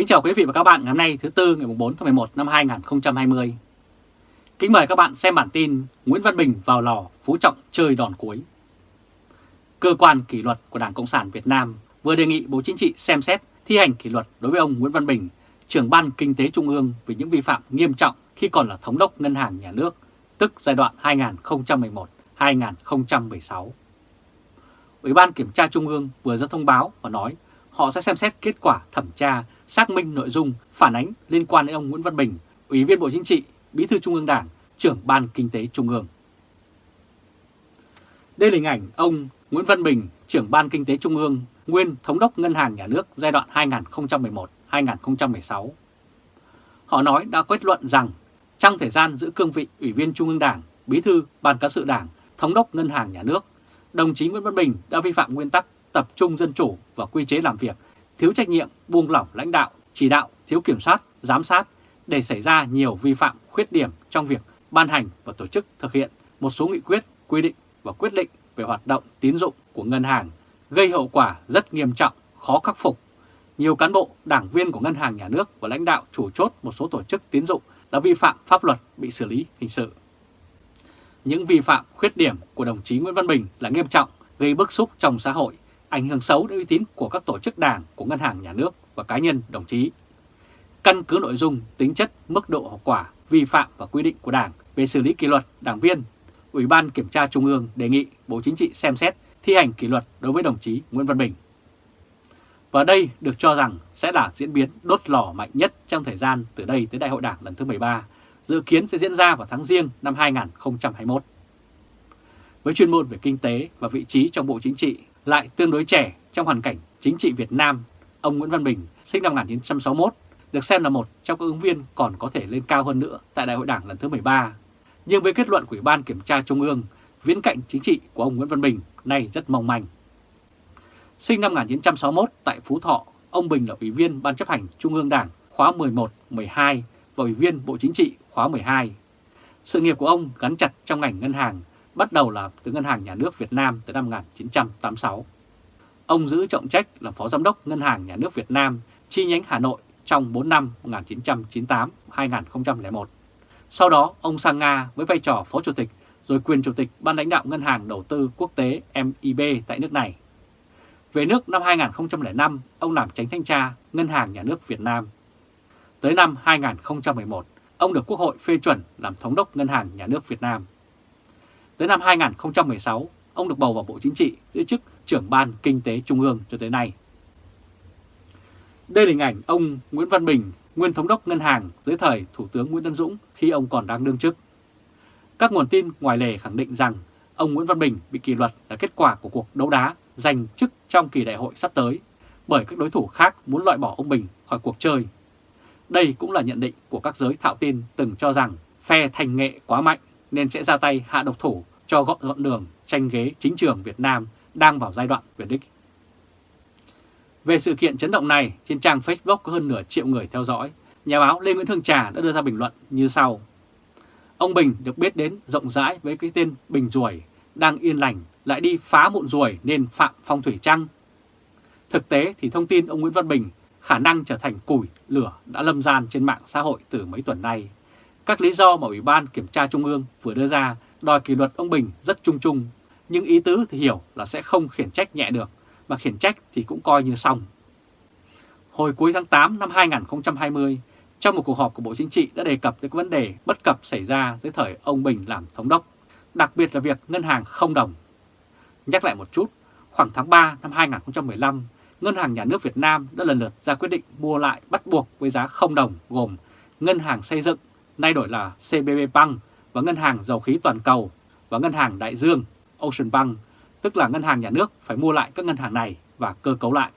Kính chào quý vị và các bạn ngày hôm nay thứ Tư ngày 4 tháng 11 năm 2020. Kính mời các bạn xem bản tin Nguyễn Văn Bình vào lò Phú Trọng chơi đòn cuối. Cơ quan kỷ luật của Đảng Cộng sản Việt Nam vừa đề nghị Bộ Chính trị xem xét thi hành kỷ luật đối với ông Nguyễn Văn Bình, trưởng ban Kinh tế Trung ương vì những vi phạm nghiêm trọng khi còn là thống đốc ngân hàng nhà nước, tức giai đoạn 2011-2016. Ủy ban Kiểm tra Trung ương vừa ra thông báo và nói họ sẽ xem xét kết quả thẩm tra, xác minh nội dung, phản ánh liên quan đến ông Nguyễn Văn Bình, Ủy viên Bộ Chính trị, Bí thư Trung ương Đảng, trưởng Ban Kinh tế Trung ương. Đây là hình ảnh ông Nguyễn Văn Bình, trưởng Ban Kinh tế Trung ương, nguyên Thống đốc Ngân hàng Nhà nước giai đoạn 2011-2016. Họ nói đã kết luận rằng trong thời gian giữ cương vị Ủy viên Trung ương Đảng, Bí thư Ban Cán sự Đảng, Thống đốc Ngân hàng Nhà nước, đồng chí Nguyễn Văn Bình đã vi phạm nguyên tắc tập trung dân chủ và quy chế làm việc, thiếu trách nhiệm, buông lỏng lãnh đạo, chỉ đạo, thiếu kiểm soát, giám sát để xảy ra nhiều vi phạm khuyết điểm trong việc ban hành và tổ chức thực hiện một số nghị quyết, quy định và quyết định về hoạt động tín dụng của ngân hàng, gây hậu quả rất nghiêm trọng, khó khắc phục. Nhiều cán bộ, đảng viên của ngân hàng nhà nước và lãnh đạo chủ chốt một số tổ chức tín dụng đã vi phạm pháp luật bị xử lý hình sự. Những vi phạm khuyết điểm của đồng chí Nguyễn Văn Bình là nghiêm trọng, gây bức xúc trong xã hội, ảnh hưởng xấu đến uy tín của các tổ chức đảng của ngân hàng nhà nước và cá nhân đồng chí. Căn cứ nội dung, tính chất, mức độ hậu quả, vi phạm và quy định của Đảng về xử lý kỷ luật đảng viên, Ủy ban Kiểm tra Trung ương đề nghị Bộ Chính trị xem xét thi hành kỷ luật đối với đồng chí Nguyễn Văn Bình. Và đây được cho rằng sẽ là diễn biến đốt lò mạnh nhất trong thời gian từ đây tới Đại hội Đảng lần thứ 13, dự kiến sẽ diễn ra vào tháng riêng năm 2021. Với chuyên môn về kinh tế và vị trí trong Bộ Chính trị lại tương đối trẻ trong hoàn cảnh chính trị Việt Nam, ông Nguyễn Văn Bình sinh năm 1961 được xem là một trong các ứng viên còn có thể lên cao hơn nữa tại Đại hội Đảng lần thứ 13. Nhưng với kết luận của Ủy ban Kiểm tra Trung ương, viễn cạnh chính trị của ông Nguyễn Văn Bình nay rất mong manh. Sinh năm 1961 tại Phú Thọ, ông Bình là Ủy viên Ban chấp hành Trung ương Đảng khóa 11, 12 và Ủy viên Bộ Chính trị khóa 12. Sự nghiệp của ông gắn chặt trong ngành ngân hàng, bắt đầu là từ Ngân hàng Nhà nước Việt Nam từ năm 1986. Ông giữ trọng trách là Phó Giám đốc Ngân hàng Nhà nước Việt Nam chi nhánh Hà Nội trong 4 năm 1998-2001. Sau đó, ông sang Nga với vai trò Phó Chủ tịch rồi quyền Chủ tịch Ban lãnh đạo Ngân hàng Đầu tư Quốc tế MIB tại nước này. Về nước năm 2005, ông làm tránh thanh tra Ngân hàng Nhà nước Việt Nam. Tới năm 2011, ông được Quốc hội phê chuẩn làm Thống đốc Ngân hàng Nhà nước Việt Nam. Tới năm 2016, ông được bầu vào Bộ Chính trị giữ chức trưởng Ban Kinh tế Trung ương cho tới nay. Đây là hình ảnh ông Nguyễn Văn Bình, nguyên thống đốc ngân hàng dưới thời Thủ tướng Nguyễn Tân Dũng khi ông còn đang đương chức. Các nguồn tin ngoài lề khẳng định rằng ông Nguyễn Văn Bình bị kỷ luật là kết quả của cuộc đấu đá giành chức trong kỳ đại hội sắp tới bởi các đối thủ khác muốn loại bỏ ông Bình khỏi cuộc chơi. Đây cũng là nhận định của các giới thạo tin từng cho rằng phe thành nghệ quá mạnh nên sẽ ra tay hạ độc thủ cho gọn gọn đường tranh ghế chính trường Việt Nam đang vào giai đoạn về đích. Về sự kiện chấn động này, trên trang Facebook có hơn nửa triệu người theo dõi, nhà báo Lê Nguyễn Hương Trà đã đưa ra bình luận như sau. Ông Bình được biết đến rộng rãi với cái tên Bình Ruồi, đang yên lành, lại đi phá mụn ruồi nên phạm phong thủy trăng. Thực tế thì thông tin ông Nguyễn Văn Bình khả năng trở thành củi, lửa đã lâm gian trên mạng xã hội từ mấy tuần nay. Các lý do mà Ủy ban Kiểm tra Trung ương vừa đưa ra đòi kỷ luật ông Bình rất chung chung, nhưng ý tứ thì hiểu là sẽ không khiển trách nhẹ được, mà khiển trách thì cũng coi như xong. Hồi cuối tháng 8 năm 2020, trong một cuộc họp của Bộ Chính trị đã đề cập tới vấn đề bất cập xảy ra dưới thời ông Bình làm thống đốc, đặc biệt là việc ngân hàng không đồng. Nhắc lại một chút, khoảng tháng 3 năm 2015, Ngân hàng Nhà nước Việt Nam đã lần lượt ra quyết định mua lại bắt buộc với giá không đồng gồm Ngân hàng Xây dựng, nay đổi là CBB Bank và Ngân hàng Dầu khí Toàn cầu và Ngân hàng Đại Dương, Ocean Bank, tức là Ngân hàng Nhà nước phải mua lại các ngân hàng này và cơ cấu lại.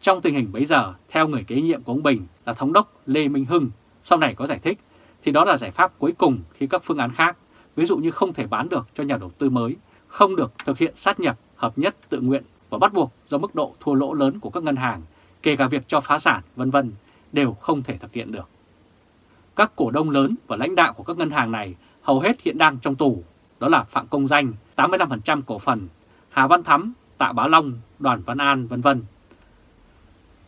Trong tình hình bấy giờ, theo người kế nhiệm của ông Bình là Thống đốc Lê Minh Hưng, sau này có giải thích, thì đó là giải pháp cuối cùng khi các phương án khác, ví dụ như không thể bán được cho nhà đầu tư mới, không được thực hiện sát nhập, hợp nhất tự nguyện và bắt buộc do mức độ thua lỗ lớn của các ngân hàng, kể cả việc cho phá sản, vân vân đều không thể thực hiện được. Các cổ đông lớn và lãnh đạo của các ngân hàng này hầu hết hiện đang trong tù, đó là Phạm Công Danh 85% cổ phần, Hà Văn Thắm, Tạ Bá Long, Đoàn Văn An vân vân.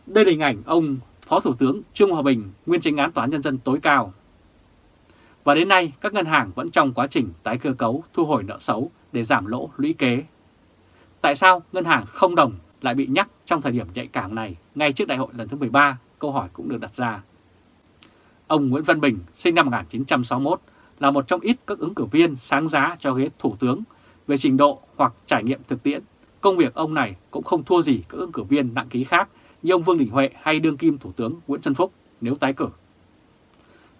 Đây là hình ảnh ông Phó Thủ tướng Trương Hòa Bình, nguyên tranh án Tòa án Nhân dân tối cao. Và đến nay, các ngân hàng vẫn trong quá trình tái cơ cấu thu hồi nợ xấu để giảm lỗ lũy kế. Tại sao ngân hàng không đồng lại bị nhắc trong thời điểm nhạy cảm này ngay trước đại hội lần thứ 13? Câu hỏi cũng được đặt ra. Ông Nguyễn Văn Bình, sinh năm 1961, là một trong ít các ứng cử viên sáng giá cho ghế thủ tướng về trình độ hoặc trải nghiệm thực tiễn. Công việc ông này cũng không thua gì các ứng cử viên nặng ký khác như ông Vương Đình Huệ hay đương kim Thủ tướng Nguyễn Xuân Phúc nếu tái cử.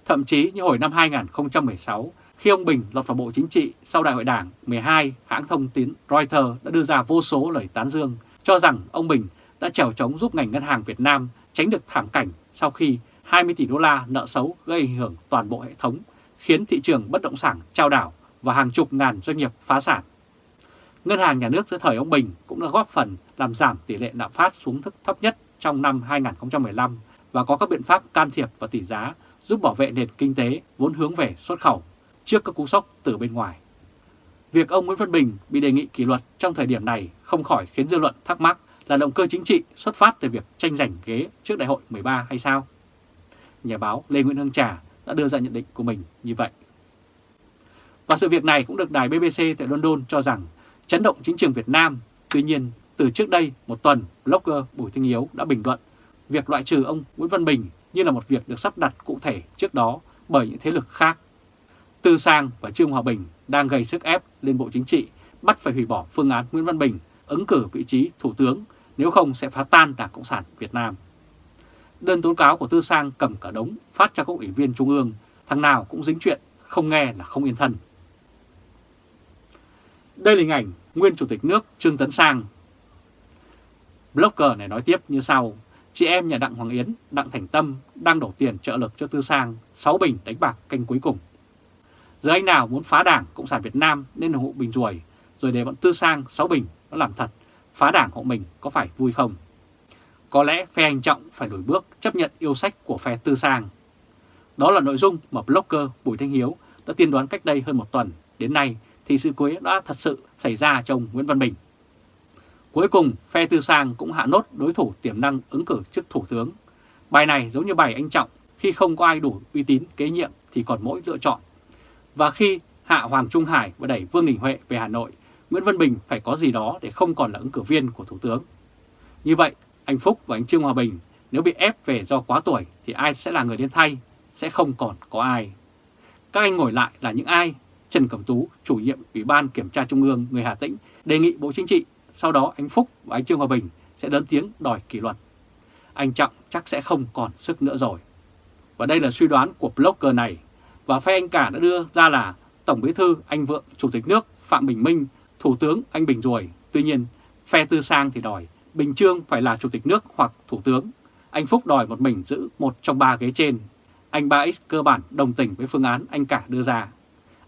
Thậm chí như hồi năm 2016, khi ông Bình lọt vào Bộ Chính trị sau Đại hội Đảng 12, hãng thông tín Reuters đã đưa ra vô số lời tán dương cho rằng ông Bình đã trèo chống giúp ngành ngân hàng Việt Nam tránh được thảm cảnh sau khi 20 tỷ đô la nợ xấu gây ảnh hưởng toàn bộ hệ thống, khiến thị trường bất động sản trao đảo và hàng chục ngàn doanh nghiệp phá sản. Ngân hàng nhà nước dưới thời ông Bình cũng đã góp phần làm giảm tỷ lệ lạm phát xuống thức thấp nhất trong năm 2015 và có các biện pháp can thiệp vào tỷ giá giúp bảo vệ nền kinh tế vốn hướng về xuất khẩu trước các cú sốc từ bên ngoài. Việc ông Nguyễn Văn Bình bị đề nghị kỷ luật trong thời điểm này không khỏi khiến dư luận thắc mắc là động cơ chính trị xuất phát từ việc tranh giành ghế trước đại hội 13 hay sao? Nhà báo Lê Nguyễn Hương Trà đã đưa ra nhận định của mình như vậy. Và sự việc này cũng được đài BBC tại London cho rằng chấn động chính trường Việt Nam. Tuy nhiên, từ trước đây một tuần, blogger Bùi Thanh Hiếu đã bình luận việc loại trừ ông Nguyễn Văn Bình như là một việc được sắp đặt cụ thể trước đó bởi những thế lực khác. Tư Sang và Trương Hòa Bình đang gây sức ép lên Bộ Chính trị bắt phải hủy bỏ phương án Nguyễn Văn Bình ứng cử vị trí Thủ tướng, nếu không sẽ phá tan Đảng Cộng sản Việt Nam. Đơn tố cáo của Tư Sang cầm cả đống phát cho các ủy viên Trung ương, thằng nào cũng dính chuyện, không nghe là không yên thân. Đây là hình ảnh nguyên Chủ tịch nước Trương Tấn Sang. Blogger này nói tiếp như sau, chị em nhà Đặng Hoàng Yến, Đặng Thành Tâm đang đổ tiền trợ lực cho Tư Sang 6 bình đánh bạc canh cuối cùng. Giờ anh nào muốn phá đảng Cộng sản Việt Nam nên ủng hộ Bình Ruồi, rồi để bọn Tư Sang 6 bình nó làm thật, phá đảng hộ mình có phải vui không? Có lẽ phe hành trọng phải đổi bước chấp nhận yêu sách của phe Tư Sang. Đó là nội dung mà blogger Bùi Thanh Hiếu đã tiên đoán cách đây hơn một tuần. Đến nay thì sự quế đã thật sự xảy ra trong Nguyễn Văn Bình. Cuối cùng, phe Tư Sang cũng hạ nốt đối thủ tiềm năng ứng cử chức thủ tướng. Bài này giống như bài anh Trọng, khi không có ai đủ uy tín kế nhiệm thì còn mỗi lựa chọn. Và khi hạ Hoàng Trung Hải và đẩy Vương Đình Huệ về Hà Nội, Nguyễn Văn Bình phải có gì đó để không còn là ứng cử viên của Thủ tướng. Như vậy, anh Phúc và anh Trương Hòa Bình nếu bị ép về do quá tuổi thì ai sẽ là người đến thay, sẽ không còn có ai. Các anh ngồi lại là những ai? Trần Cẩm Tú, chủ nhiệm Ủy ban Kiểm tra Trung ương người Hà Tĩnh, đề nghị Bộ Chính trị, sau đó anh Phúc và anh Trương Hòa Bình sẽ lớn tiếng đòi kỷ luật. Anh Trọng chắc sẽ không còn sức nữa rồi. Và đây là suy đoán của blogger này, và phe anh cả đã đưa ra là Tổng Bí thư anh Vượng, Chủ tịch nước Phạm Bình Minh, Thủ tướng anh Bình Ruồi. Tuy nhiên, phe Tư Sang thì đòi Bình Trương phải là Chủ tịch nước hoặc Thủ tướng. Anh Phúc đòi một mình giữ một trong ba ghế trên. Anh Ba X cơ bản đồng tình với phương án anh cả đưa ra.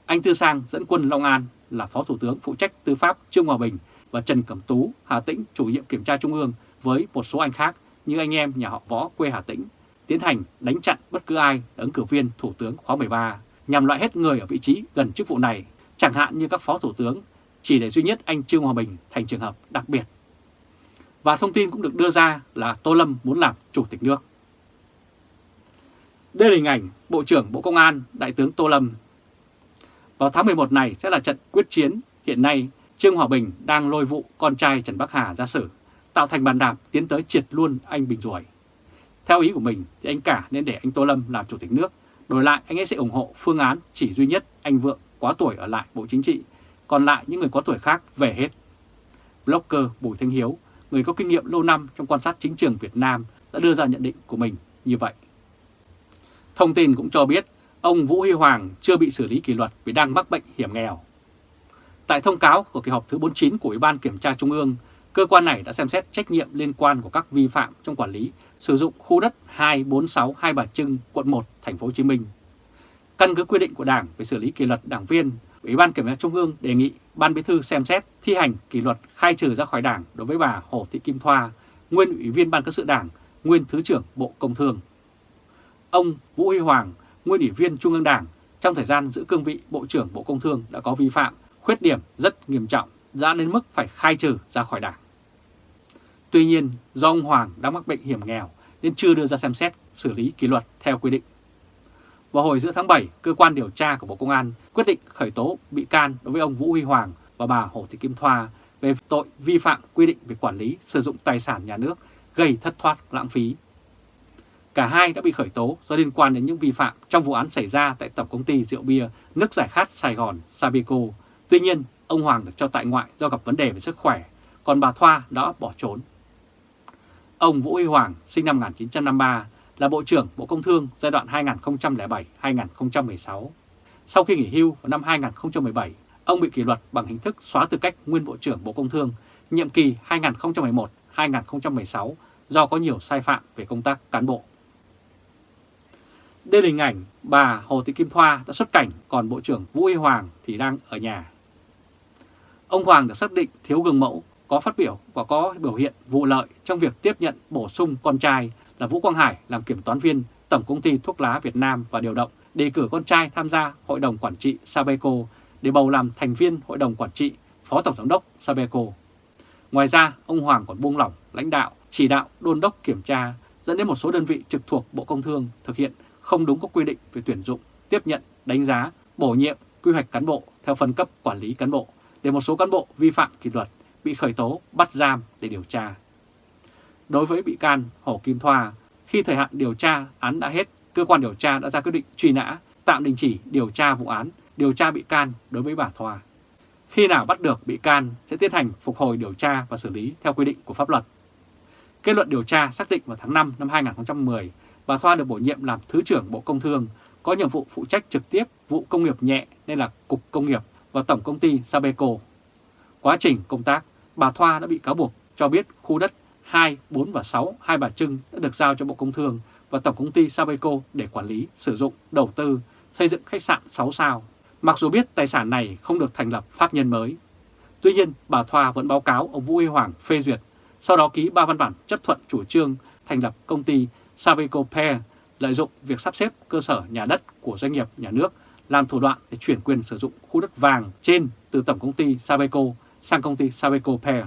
Anh Tư Sang dẫn quân Long An là Phó Thủ tướng phụ trách tư pháp Trương Hòa Bình và Trần Cẩm Tú, Hà Tĩnh chủ nhiệm kiểm tra Trung ương với một số anh khác như anh em nhà họ Võ quê Hà Tĩnh tiến hành đánh chặn bất cứ ai ứng cử viên Thủ tướng khóa 13 nhằm loại hết người ở vị trí gần chức vụ này, chẳng hạn như các Phó Thủ tướng, chỉ để duy nhất anh Trương Hòa Bình thành trường hợp đặc biệt. Và thông tin cũng được đưa ra là Tô Lâm muốn làm Chủ tịch nước. Đây là hình ảnh Bộ trưởng Bộ Công an Đại tướng Tô Lâm vào tháng 11 này sẽ là trận quyết chiến. Hiện nay, Trương Hòa Bình đang lôi vụ con trai Trần Bắc Hà ra xử, tạo thành bàn đạp tiến tới triệt luôn anh Bình duổi Theo ý của mình thì anh cả nên để anh Tô Lâm làm chủ tịch nước, đổi lại anh ấy sẽ ủng hộ phương án chỉ duy nhất anh Vượng quá tuổi ở lại Bộ Chính trị, còn lại những người có tuổi khác về hết. Blogger Bùi Thanh Hiếu, người có kinh nghiệm lâu năm trong quan sát chính trường Việt Nam đã đưa ra nhận định của mình như vậy. Thông tin cũng cho biết ông Vũ Huy Hoàng chưa bị xử lý kỷ luật vì đang mắc bệnh hiểm nghèo. Tại thông cáo của kỳ họp thứ 49 của Ủy ban Kiểm tra Trung ương, cơ quan này đã xem xét trách nhiệm liên quan của các vi phạm trong quản lý sử dụng khu đất 246 Hai Bà Trưng, quận 1, thành phố Hồ Chí Minh. Căn cứ quy định của Đảng về xử lý kỷ luật đảng viên, Ủy ban Kiểm tra Trung ương đề nghị Ban Bí thư xem xét thi hành kỷ luật khai trừ ra khỏi Đảng đối với bà Hồ Thị Kim Thoa, nguyên Ủy viên Ban Cán sự Đảng, nguyên Thứ trưởng Bộ Công Thương. Ông Vũ Huy Hoàng, nguyên ủy viên Trung ương Đảng, trong thời gian giữ cương vị Bộ trưởng Bộ Công Thương đã có vi phạm, khuyết điểm rất nghiêm trọng, dẫn đến mức phải khai trừ ra khỏi Đảng. Tuy nhiên, do ông Hoàng đang mắc bệnh hiểm nghèo nên chưa đưa ra xem xét xử lý kỷ luật theo quy định. Vào hồi giữa tháng 7, cơ quan điều tra của Bộ Công an quyết định khởi tố bị can đối với ông Vũ Huy Hoàng và bà Hồ Thị Kim Thoa về tội vi phạm quy định về quản lý sử dụng tài sản nhà nước gây thất thoát lãng phí. Cả hai đã bị khởi tố do liên quan đến những vi phạm trong vụ án xảy ra tại Tổng Công ty Rượu Bia Nước Giải Khát Sài Gòn Sabeco. Tuy nhiên, ông Hoàng được cho tại ngoại do gặp vấn đề về sức khỏe, còn bà Thoa đã bỏ trốn. Ông Vũ Huy Hoàng, sinh năm 1953, là Bộ trưởng Bộ Công Thương giai đoạn 2007-2016. Sau khi nghỉ hưu vào năm 2017, ông bị kỷ luật bằng hình thức xóa tư cách nguyên Bộ trưởng Bộ Công Thương nhiệm kỳ 2011-2016 do có nhiều sai phạm về công tác cán bộ. Đây là hình ảnh bà Hồ Thị Kim Thoa đã xuất cảnh, còn Bộ trưởng Vũ Y Hoàng thì đang ở nhà. Ông Hoàng được xác định thiếu gương mẫu, có phát biểu và có biểu hiện vụ lợi trong việc tiếp nhận bổ sung con trai là Vũ Quang Hải làm kiểm toán viên Tổng Công ty Thuốc lá Việt Nam và điều động đề cử con trai tham gia Hội đồng Quản trị Sabeco để bầu làm thành viên Hội đồng Quản trị Phó Tổng Giám đốc Sabeco. Ngoài ra, ông Hoàng còn buông lỏng lãnh đạo, chỉ đạo đôn đốc kiểm tra dẫn đến một số đơn vị trực thuộc Bộ Công Thương thực hiện không đúng các quy định về tuyển dụng, tiếp nhận, đánh giá, bổ nhiệm, quy hoạch cán bộ theo phân cấp quản lý cán bộ để một số cán bộ vi phạm kỷ luật bị khởi tố, bắt giam để điều tra. Đối với bị can Hồ Kim Thoa, khi thời hạn điều tra án đã hết, cơ quan điều tra đã ra quyết định truy nã, tạm đình chỉ điều tra vụ án, điều tra bị can đối với bà Thoa. Khi nào bắt được bị can sẽ tiến hành phục hồi điều tra và xử lý theo quy định của pháp luật. Kết luận điều tra xác định vào tháng 5 năm 2010, bà Thoa được bổ nhiệm làm Thứ trưởng Bộ Công Thương, có nhiệm vụ phụ trách trực tiếp vụ công nghiệp nhẹ nên là Cục Công nghiệp và Tổng Công ty Sabeco. Quá trình công tác, bà Thoa đã bị cáo buộc cho biết khu đất 2, 4 và 6 Hai Bà Trưng đã được giao cho Bộ Công Thương và Tổng Công ty Sabeco để quản lý, sử dụng, đầu tư, xây dựng khách sạn 6 sao. Mặc dù biết tài sản này không được thành lập pháp nhân mới. Tuy nhiên, bà Thoa vẫn báo cáo ông Vũ Huy Hoàng phê duyệt, sau đó ký ba văn bản chấp thuận chủ trương thành lập công ty Sabeco Pair lợi dụng việc sắp xếp cơ sở nhà đất của doanh nghiệp nhà nước làm thủ đoạn để chuyển quyền sử dụng khu đất vàng trên từ Tổng Công ty Sabeco sang công ty Sabeco Pair.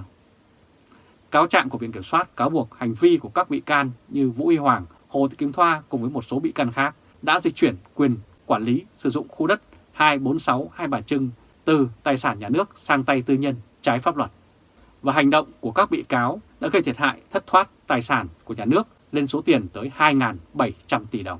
Cáo trạng của Viện Kiểm soát cáo buộc hành vi của các bị can như Vũ Huy Hoàng, Hồ Thị Kim Thoa cùng với một số bị can khác đã dịch chuyển quyền quản lý sử dụng khu đất 246 Hai Bà Trưng từ tài sản nhà nước sang tay tư nhân trái pháp luật. Và hành động của các bị cáo đã gây thiệt hại thất thoát tài sản của nhà nước lên số tiền tới 2.700 tỷ đồng.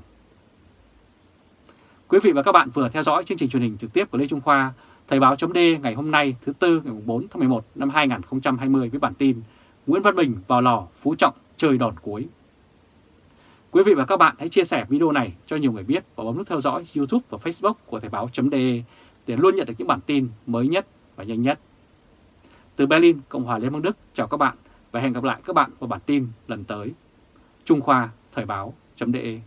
Quý vị và các bạn vừa theo dõi chương trình truyền hình trực tiếp của Lê Trung Khoa, Thời báo chấm ngày hôm nay thứ Tư ngày 4 tháng 11 năm 2020 với bản tin Nguyễn Văn Bình vào lò Phú Trọng chơi đòn cuối. Quý vị và các bạn hãy chia sẻ video này cho nhiều người biết và bấm nút theo dõi YouTube và Facebook của Thời báo.de để luôn nhận được những bản tin mới nhất và nhanh nhất. Từ Berlin, Cộng hòa Liên bang Đức, chào các bạn và hẹn gặp lại các bạn vào bản tin lần tới. Trung Khoa Thời báo.de